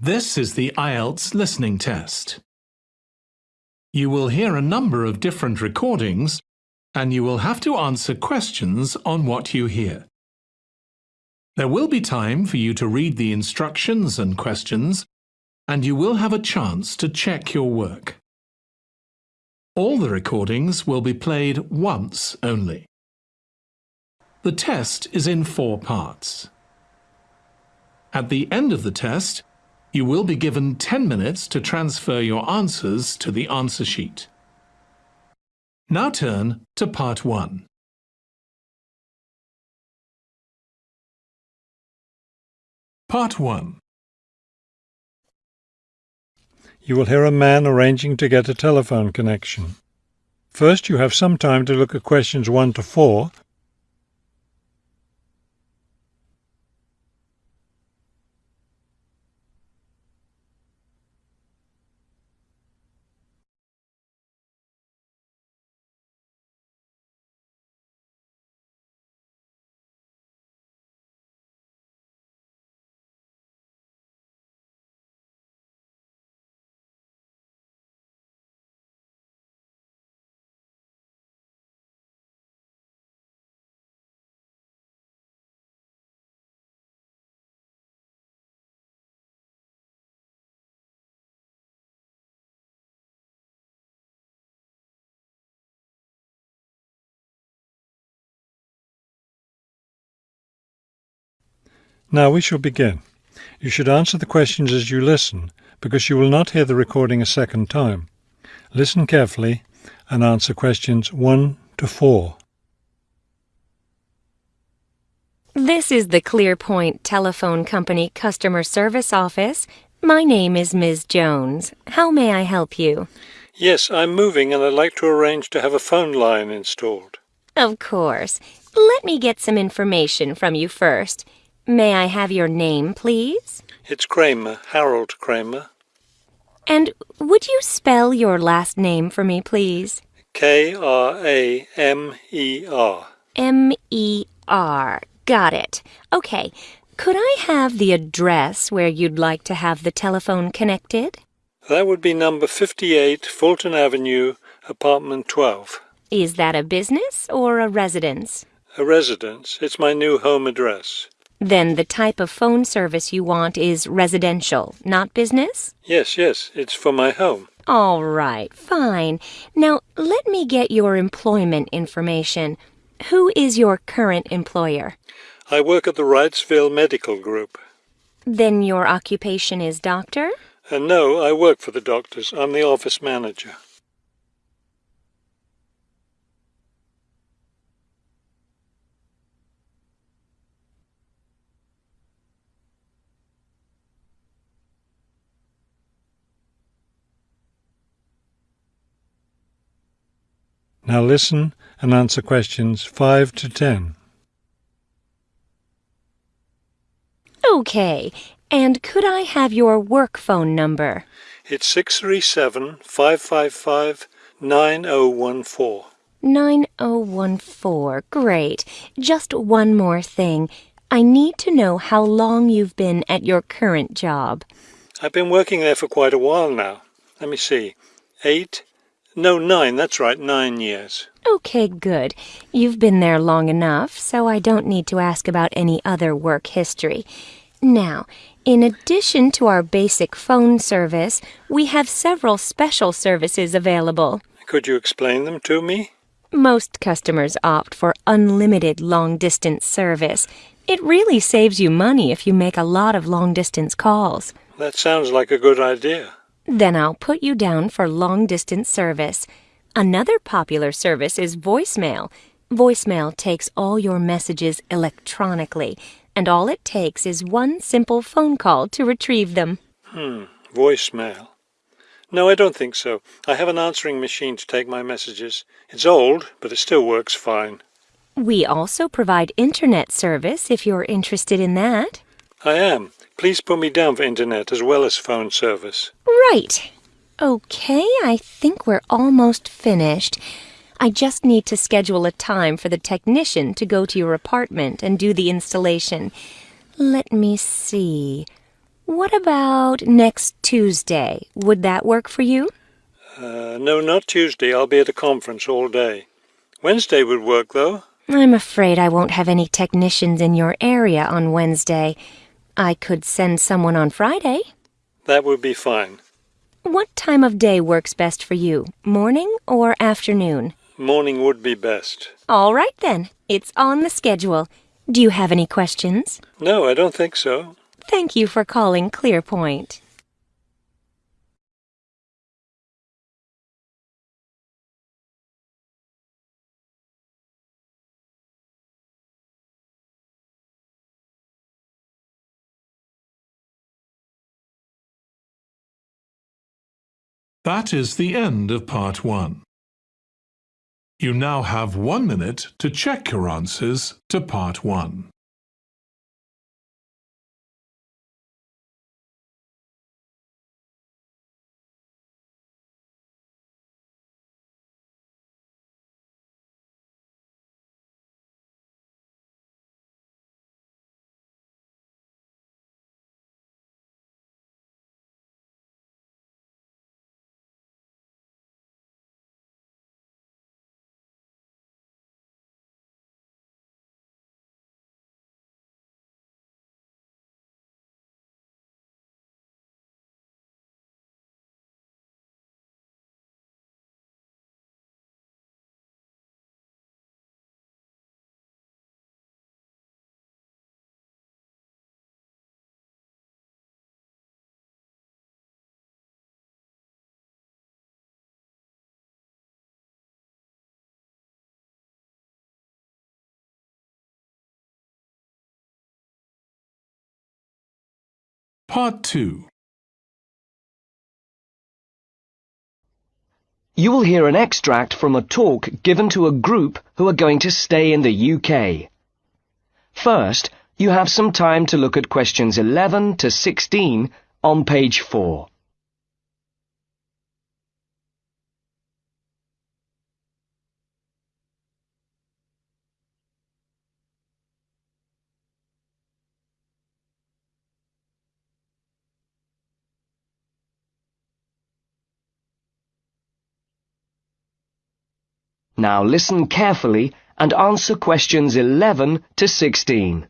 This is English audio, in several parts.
This is the IELTS listening test. You will hear a number of different recordings and you will have to answer questions on what you hear. There will be time for you to read the instructions and questions and you will have a chance to check your work. All the recordings will be played once only. The test is in four parts. At the end of the test, you will be given 10 minutes to transfer your answers to the answer sheet. Now turn to part 1. Part 1 You will hear a man arranging to get a telephone connection. First, you have some time to look at questions 1 to 4 Now we shall begin. You should answer the questions as you listen, because you will not hear the recording a second time. Listen carefully and answer questions 1 to 4. This is the ClearPoint Telephone Company Customer Service Office. My name is Ms. Jones. How may I help you? Yes, I'm moving and I'd like to arrange to have a phone line installed. Of course. Let me get some information from you first. May I have your name, please? It's Kramer, Harold Kramer. And would you spell your last name for me, please? K R A M E R. M E R. Got it. Okay. Could I have the address where you'd like to have the telephone connected? That would be number 58 Fulton Avenue, apartment 12. Is that a business or a residence? A residence. It's my new home address. Then the type of phone service you want is residential, not business? Yes, yes, it's for my home. All right, fine. Now let me get your employment information. Who is your current employer? I work at the Wrightsville Medical Group. Then your occupation is doctor? And no, I work for the doctors. I'm the office manager. Now listen and answer questions 5 to 10. Okay. And could I have your work phone number? It's 637 555 9014. 9014. Great. Just one more thing. I need to know how long you've been at your current job. I've been working there for quite a while now. Let me see. Eight? No, nine. That's right, nine years. Okay, good. You've been there long enough, so I don't need to ask about any other work history. Now, in addition to our basic phone service, we have several special services available. Could you explain them to me? Most customers opt for unlimited long-distance service. It really saves you money if you make a lot of long-distance calls. That sounds like a good idea. Then I'll put you down for long-distance service. Another popular service is voicemail. Voicemail takes all your messages electronically, and all it takes is one simple phone call to retrieve them. Hmm, voicemail. No, I don't think so. I have an answering machine to take my messages. It's old, but it still works fine. We also provide internet service if you're interested in that. I am. Please put me down for internet as well as phone service. Right. Okay, I think we're almost finished. I just need to schedule a time for the technician to go to your apartment and do the installation. Let me see. What about next Tuesday? Would that work for you? Uh, no, not Tuesday. I'll be at a conference all day. Wednesday would work, though. I'm afraid I won't have any technicians in your area on Wednesday. I could send someone on Friday. That would be fine. What time of day works best for you? Morning or afternoon? Morning would be best. All right then. It's on the schedule. Do you have any questions? No, I don't think so. Thank you for calling Clearpoint. That is the end of part one. You now have one minute to check your answers to part one. Part 2 You will hear an extract from a talk given to a group who are going to stay in the UK. First, you have some time to look at questions 11 to 16 on page 4. Now listen carefully and answer questions 11 to 16.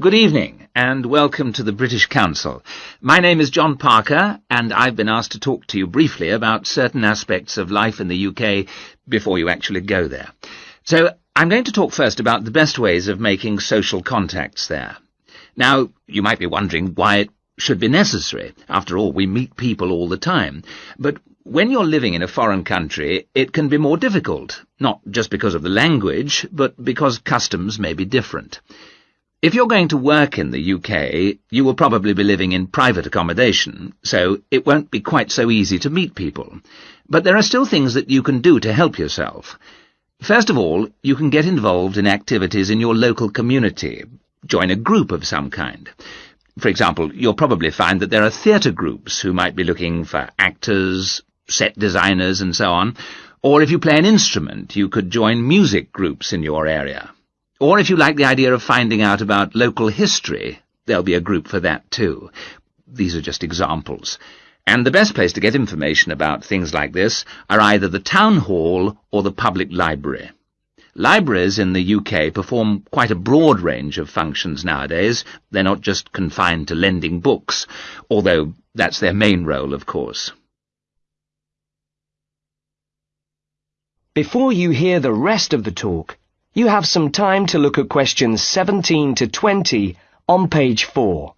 Good evening, and welcome to the British Council. My name is John Parker, and I've been asked to talk to you briefly about certain aspects of life in the UK before you actually go there. So, I'm going to talk first about the best ways of making social contacts there. Now, you might be wondering why it should be necessary. After all, we meet people all the time. But when you're living in a foreign country, it can be more difficult, not just because of the language, but because customs may be different. If you're going to work in the UK, you will probably be living in private accommodation, so it won't be quite so easy to meet people. But there are still things that you can do to help yourself. First of all, you can get involved in activities in your local community. Join a group of some kind. For example, you'll probably find that there are theatre groups who might be looking for actors, set designers and so on. Or if you play an instrument, you could join music groups in your area. Or if you like the idea of finding out about local history, there'll be a group for that too. These are just examples. And the best place to get information about things like this are either the town hall or the public library. Libraries in the UK perform quite a broad range of functions nowadays. They're not just confined to lending books, although that's their main role, of course. Before you hear the rest of the talk, you have some time to look at questions 17 to 20 on page 4.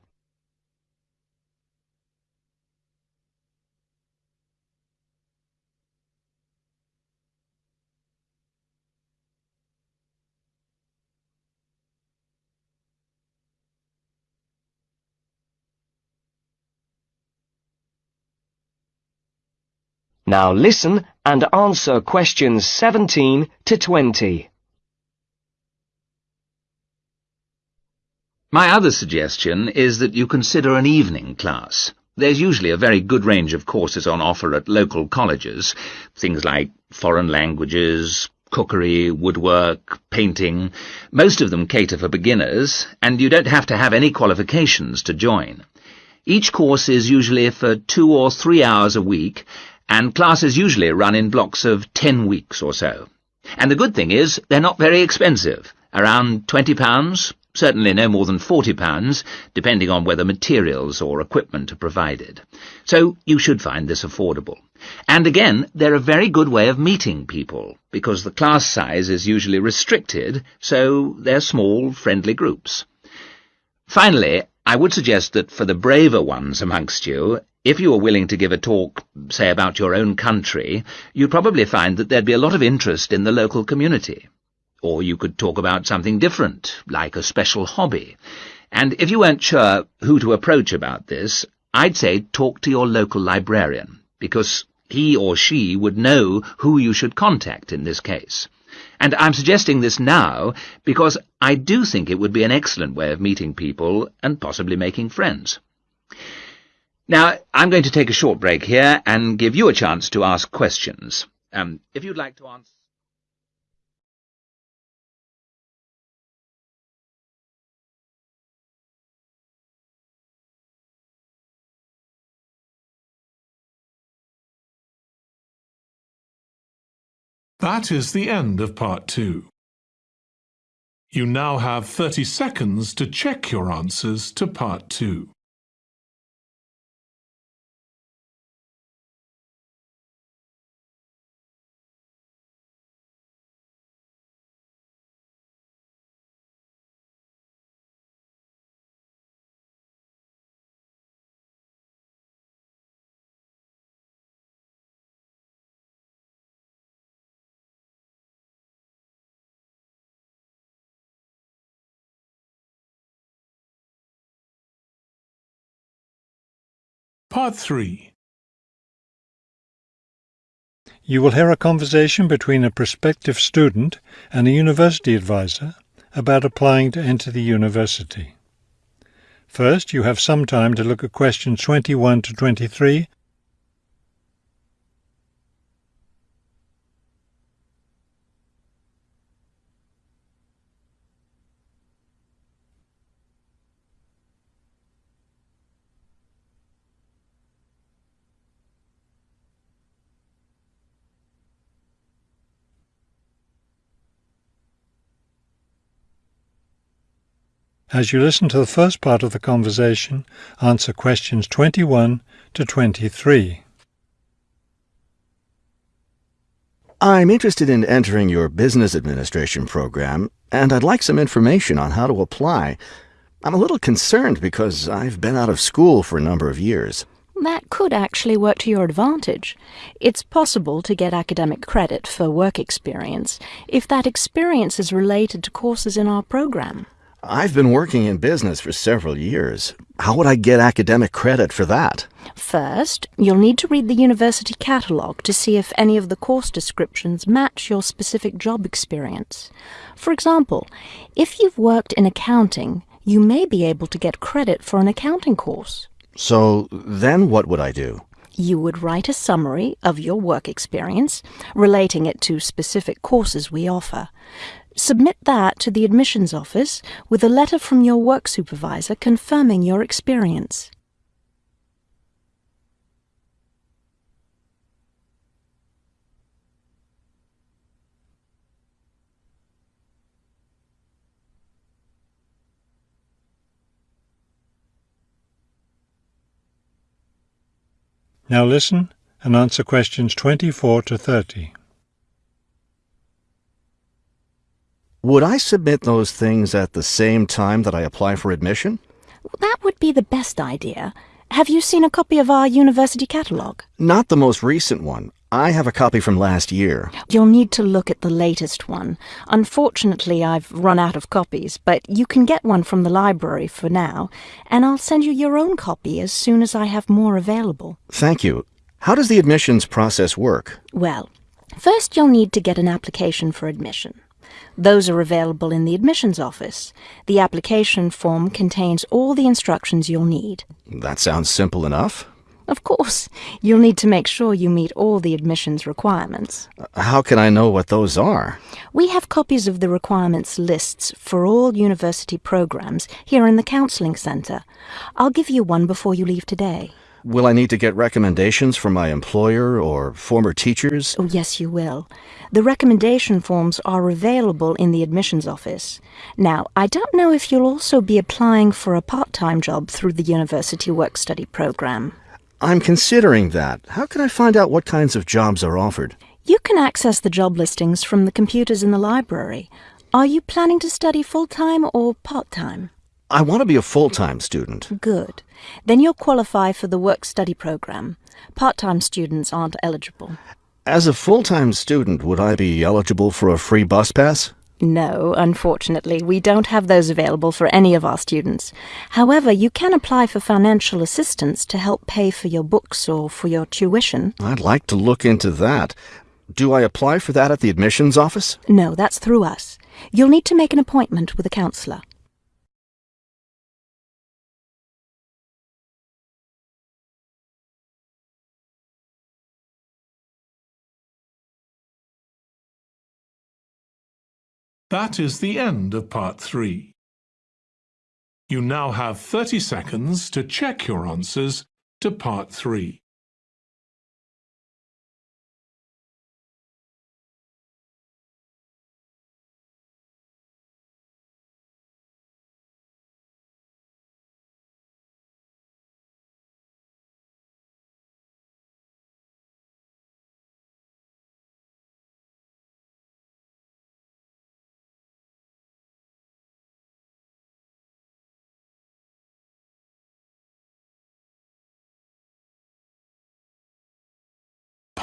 Now listen and answer questions 17 to 20. My other suggestion is that you consider an evening class. There's usually a very good range of courses on offer at local colleges, things like foreign languages, cookery, woodwork, painting. Most of them cater for beginners, and you don't have to have any qualifications to join. Each course is usually for two or three hours a week, and classes usually run in blocks of ten weeks or so. And the good thing is, they're not very expensive, around £20, certainly no more than £40, depending on whether materials or equipment are provided. So you should find this affordable. And again, they're a very good way of meeting people, because the class size is usually restricted, so they're small, friendly groups. Finally, I would suggest that for the braver ones amongst you, if you were willing to give a talk, say about your own country, you'd probably find that there'd be a lot of interest in the local community. Or you could talk about something different, like a special hobby. And if you weren't sure who to approach about this, I'd say talk to your local librarian, because he or she would know who you should contact in this case. And I'm suggesting this now because I do think it would be an excellent way of meeting people and possibly making friends. Now, I'm going to take a short break here and give you a chance to ask questions. Um, if you'd like to answer... That is the end of part two. You now have 30 seconds to check your answers to part two. Part 3 You will hear a conversation between a prospective student and a university advisor about applying to enter the university. First, you have some time to look at questions 21 to 23 As you listen to the first part of the conversation, answer questions 21 to 23. I'm interested in entering your business administration program, and I'd like some information on how to apply. I'm a little concerned because I've been out of school for a number of years. That could actually work to your advantage. It's possible to get academic credit for work experience if that experience is related to courses in our program. I've been working in business for several years. How would I get academic credit for that? First, you'll need to read the university catalogue to see if any of the course descriptions match your specific job experience. For example, if you've worked in accounting, you may be able to get credit for an accounting course. So then what would I do? You would write a summary of your work experience, relating it to specific courses we offer. Submit that to the admissions office with a letter from your work supervisor confirming your experience. Now listen and answer questions 24 to 30. Would I submit those things at the same time that I apply for admission? That would be the best idea. Have you seen a copy of our university catalogue? Not the most recent one. I have a copy from last year. You'll need to look at the latest one. Unfortunately, I've run out of copies, but you can get one from the library for now, and I'll send you your own copy as soon as I have more available. Thank you. How does the admissions process work? Well, first you'll need to get an application for admission. Those are available in the admissions office. The application form contains all the instructions you'll need. That sounds simple enough. Of course, you'll need to make sure you meet all the admissions requirements. How can I know what those are? We have copies of the requirements lists for all university programs here in the Counseling Centre. I'll give you one before you leave today. Will I need to get recommendations from my employer or former teachers? Oh, yes, you will. The recommendation forms are available in the admissions office. Now, I don't know if you'll also be applying for a part-time job through the university work-study program. I'm considering that. How can I find out what kinds of jobs are offered? You can access the job listings from the computers in the library. Are you planning to study full-time or part-time? I want to be a full-time student. Good. Then you'll qualify for the work-study program. Part-time students aren't eligible. As a full-time student, would I be eligible for a free bus pass? No, unfortunately, we don't have those available for any of our students. However, you can apply for financial assistance to help pay for your books or for your tuition. I'd like to look into that. Do I apply for that at the admissions office? No, that's through us. You'll need to make an appointment with a counselor. That is the end of part three. You now have 30 seconds to check your answers to part three.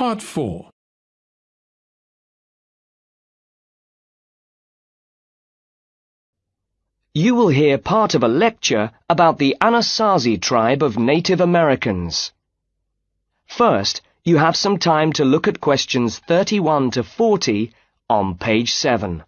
Part 4 You will hear part of a lecture about the Anasazi tribe of Native Americans. First, you have some time to look at questions 31 to 40 on page 7.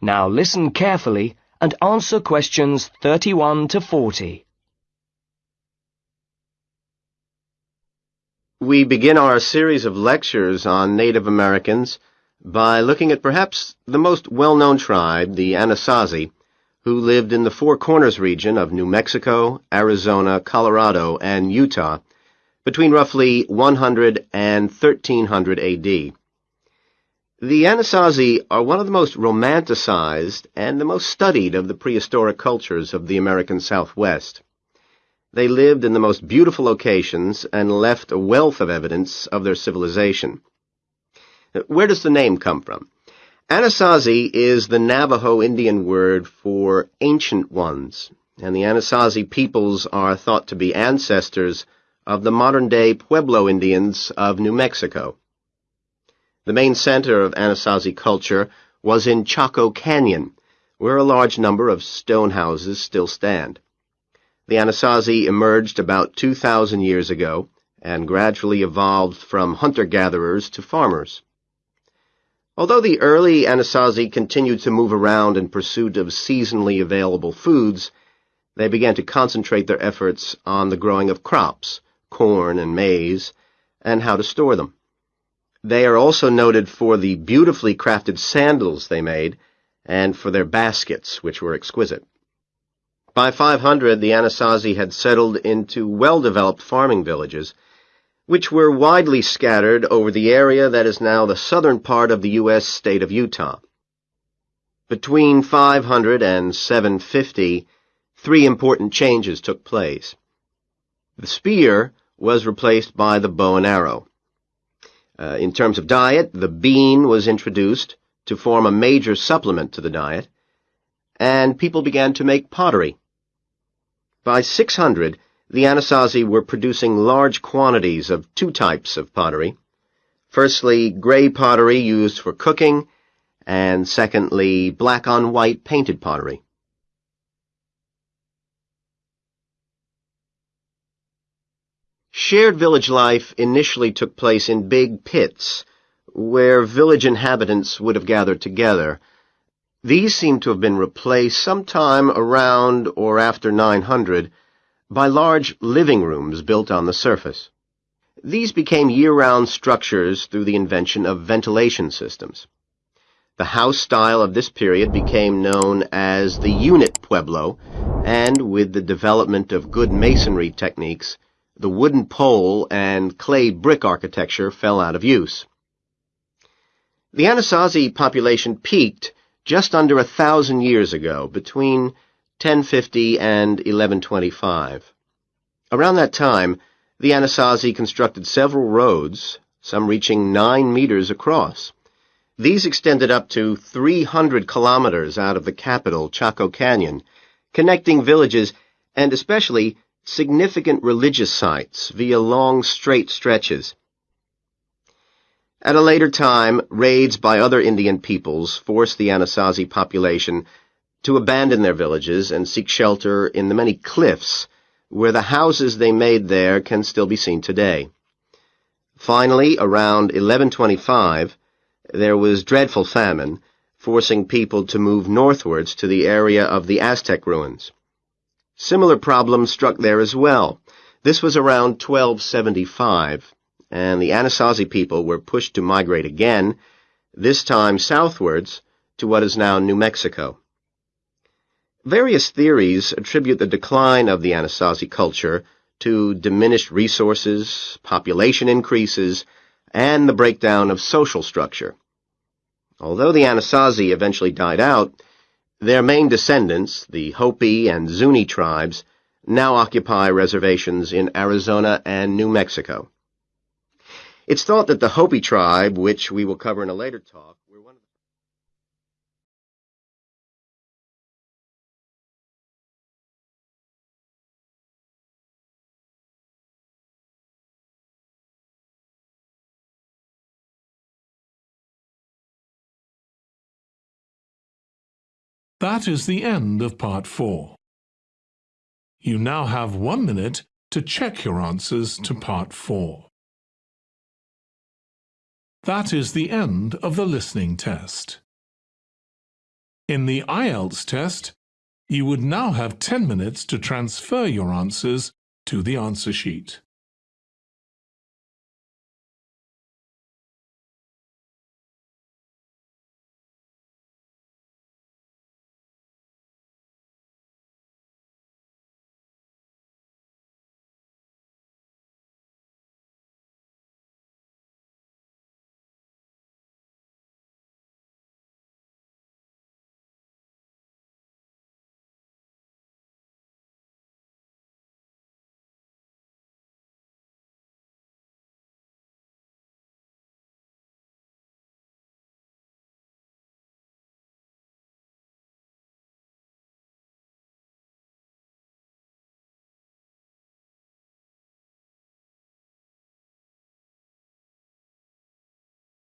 Now listen carefully and answer questions 31 to 40. We begin our series of lectures on Native Americans by looking at perhaps the most well-known tribe, the Anasazi, who lived in the Four Corners region of New Mexico, Arizona, Colorado, and Utah between roughly 100 and 1300 AD. The Anasazi are one of the most romanticized and the most studied of the prehistoric cultures of the American Southwest. They lived in the most beautiful locations and left a wealth of evidence of their civilization. Where does the name come from? Anasazi is the Navajo Indian word for ancient ones, and the Anasazi peoples are thought to be ancestors of the modern-day Pueblo Indians of New Mexico. The main center of Anasazi culture was in Chaco Canyon, where a large number of stone houses still stand. The Anasazi emerged about 2,000 years ago and gradually evolved from hunter-gatherers to farmers. Although the early Anasazi continued to move around in pursuit of seasonally available foods, they began to concentrate their efforts on the growing of crops, corn and maize, and how to store them. They are also noted for the beautifully crafted sandals they made and for their baskets, which were exquisite. By 500, the Anasazi had settled into well-developed farming villages, which were widely scattered over the area that is now the southern part of the U.S. state of Utah. Between 500 and 750, three important changes took place. The spear was replaced by the bow and arrow. Uh, in terms of diet, the bean was introduced to form a major supplement to the diet, and people began to make pottery. By 600, the Anasazi were producing large quantities of two types of pottery. Firstly, gray pottery used for cooking, and secondly, black on white painted pottery. Shared village life initially took place in big pits, where village inhabitants would have gathered together. These seem to have been replaced sometime around or after 900 by large living rooms built on the surface. These became year-round structures through the invention of ventilation systems. The house style of this period became known as the unit pueblo, and with the development of good masonry techniques, the wooden pole and clay brick architecture fell out of use. The Anasazi population peaked just under a thousand years ago, between 1050 and 1125. Around that time, the Anasazi constructed several roads, some reaching nine meters across. These extended up to 300 kilometers out of the capital, Chaco Canyon, connecting villages and especially significant religious sites via long straight stretches. At a later time, raids by other Indian peoples forced the Anasazi population to abandon their villages and seek shelter in the many cliffs where the houses they made there can still be seen today. Finally, around 1125, there was dreadful famine, forcing people to move northwards to the area of the Aztec ruins. Similar problems struck there as well. This was around 1275, and the Anasazi people were pushed to migrate again, this time southwards to what is now New Mexico. Various theories attribute the decline of the Anasazi culture to diminished resources, population increases, and the breakdown of social structure. Although the Anasazi eventually died out, their main descendants, the Hopi and Zuni tribes, now occupy reservations in Arizona and New Mexico. It's thought that the Hopi tribe, which we will cover in a later talk, were one of the That is the end of part four. You now have one minute to check your answers to part four. That is the end of the listening test. In the IELTS test, you would now have 10 minutes to transfer your answers to the answer sheet.